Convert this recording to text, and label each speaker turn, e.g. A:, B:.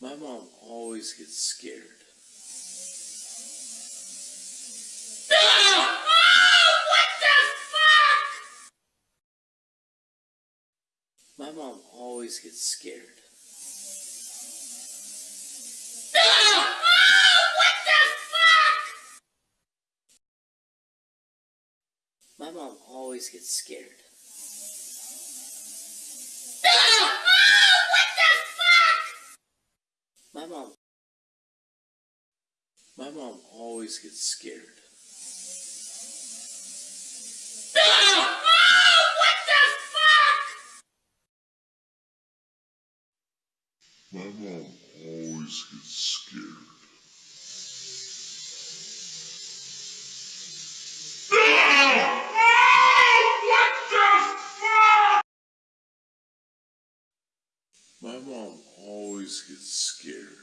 A: My mom always gets scared. My mom always gets scared. My mom always gets scared. My mom. My mom always gets scared.
B: My mom always gets scared.
A: My mom always gets scared.